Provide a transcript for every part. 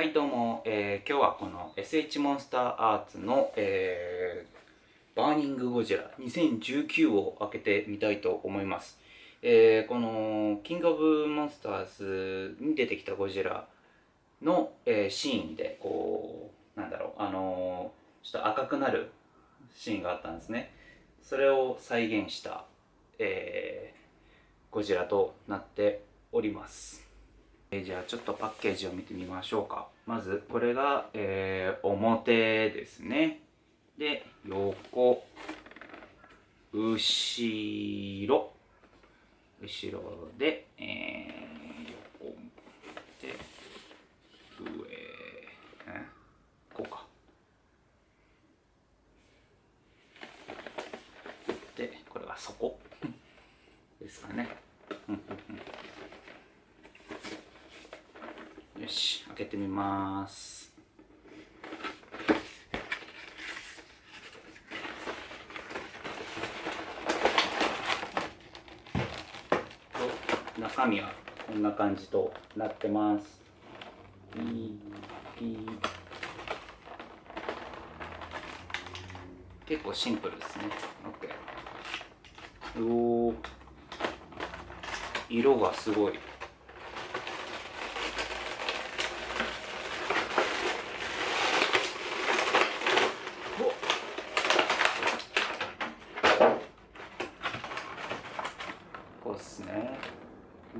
はいどうも、えー、今日はこの SH モンスターアーツの、えー、バーニングゴジラ2019を開けてみたいと思います。えー、このキングオブモンスターズに出てきたゴジラの、えー、シーンでこうなんだろうあの、ちょっと赤くなるシーンがあったんですね。それを再現した、え、ゴジラとなっております。えじゃあちょっとパッケージを見てみましょうか。まずこれが、えー、表ですね。で横後ろ。後ろで、えー、横で上、えこうか。でこれが底。ですかね。よし開けてみます。中身はこんな感じとなってます。ピーピー。結構シンプルですね。OK お色がすごいこうっすねこ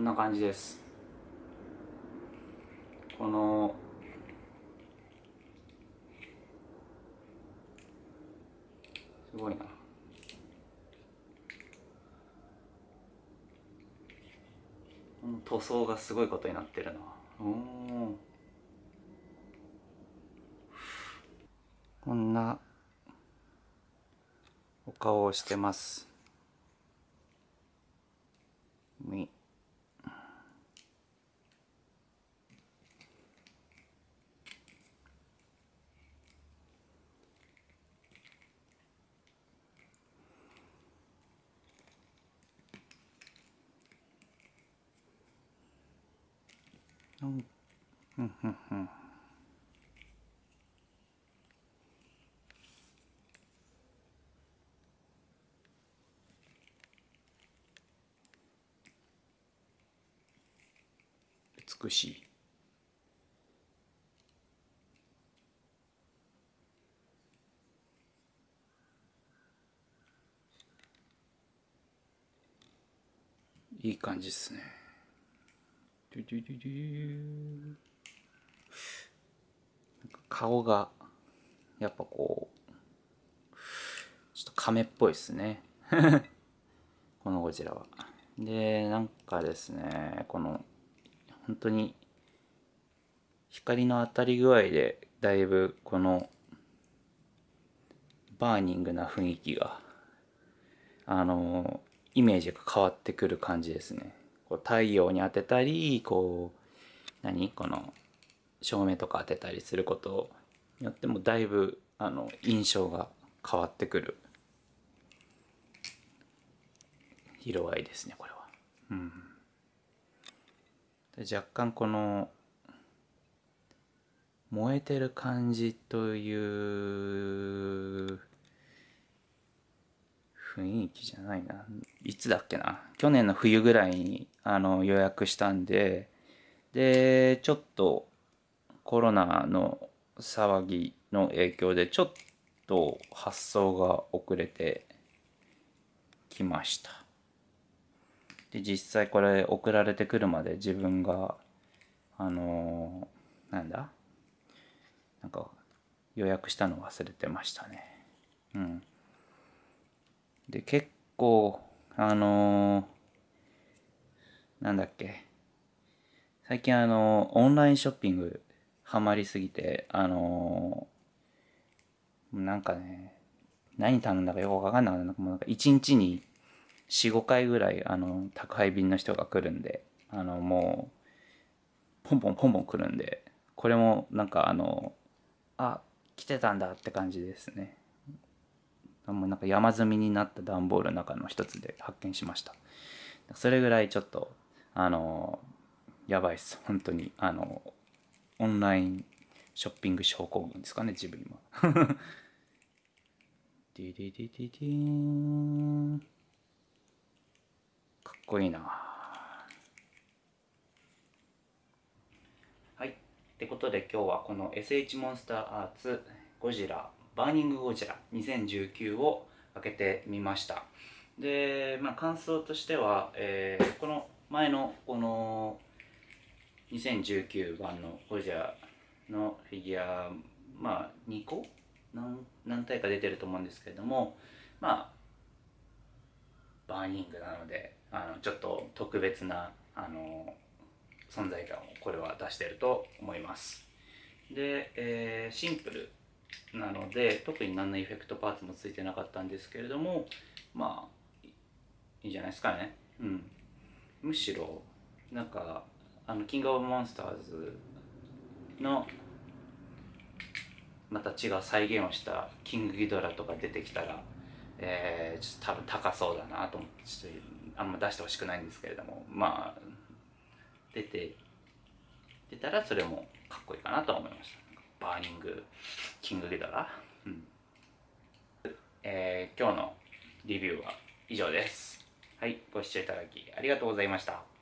んな感じです。このすごいな塗装がすごいことになってるな。こんなお顔をしてます。み。うんうんうんうん美しいいい感じですね顔がやっぱこうちょっと亀っぽいですね。このゴジラは。でなんかですねこの本当に光の当たり具合でだいぶこのバーニングな雰囲気があのイメージが変わってくる感じですね。こう太陽に当てたりこう何？この照明とか当てたりすることによってもだいぶあの印象が変わってくる。色合いですねこれは。うん、若干この燃えてる感じという雰囲気じゃないな。いつだっけな。去年の冬ぐらいにあの予約したんで、で、ちょっとコロナの騒ぎの影響でちょっと発送が遅れてきました。で、実際これ送られてくるまで自分が、あのー、なんだ？なんか予約したの忘れてましたね。うん。で、結構、あのー、なんだっけ。最近あのー、オンラインショッピングハマりすぎて、あのー、なんかね、何頼んだかよくわかんなかった。もうなんか1日に4、5回ぐらい、あの、宅配便の人が来るんで、あの、もう、ポンポンポンポン来るんで、これもなんかあの、あ来てたんだって感じですねなんか山積みになった段ボールの中の一つで発見しました。それぐらいちょっとあのやばいっす。本当にあのオンラインショッピング症候群ですかね自分今。ディディディディディン。かっこいいな。はい。ってことで今日はこの SH モンスターアーツゴジラバーニングゴジラ2019を開けてみました。で、まあ、感想としては、えー、この前のこの2019版のゴジラのフィギュアまあ2個？何何体か出てると思うんですけれどもまあバーニングなのであのちょっと特別なあの存在感をこれは出してると思います。で、えー、シンプルなので特に何のエフェクトパーツもついてなかったんですけれどもまあいいじゃないですかね。うん。むしろなんかあのキングオブモンスターズのまた違う再現をしたキングギドラとか出てきたら、えー、ちょっと多分高そうだなと思ってちょっとあんま出してほしくないんですけれどもまあ出て出たらそれもかっこいいかなと思いました。バーニングキングギドラ、うん。えー、今日のリビューは以上です。はいご視聴いただきありがとうございました